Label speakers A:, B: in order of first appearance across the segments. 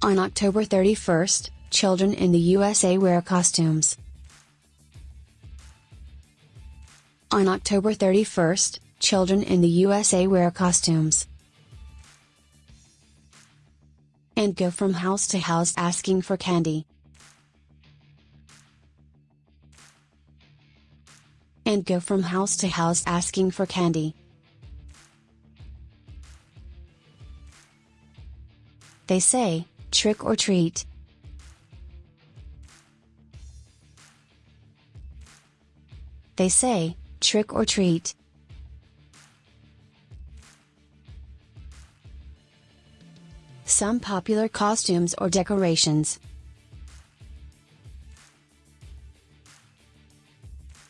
A: On October 31st, children in the USA wear costumes. On October 31st, children in the USA wear costumes. And go from house to house asking for candy. And go from house to house asking for candy. They say, trick or treat. They say, trick or treat. Some popular costumes or decorations.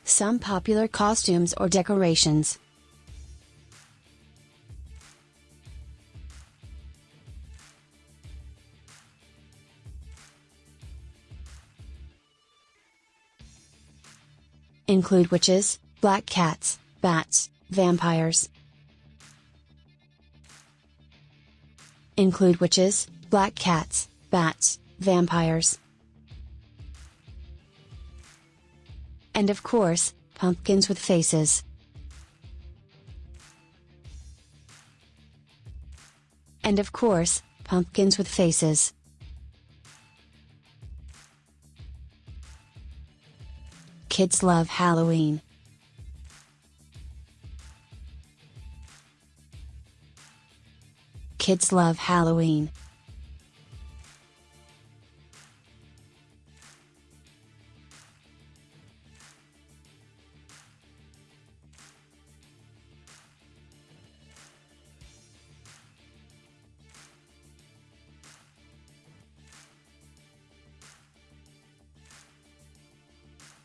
A: Some popular costumes or decorations. Include witches, black cats, bats, vampires. Include witches, black cats, bats, vampires. And of course, pumpkins with faces. And of course, pumpkins with faces. Kids love Halloween. Kids love Halloween.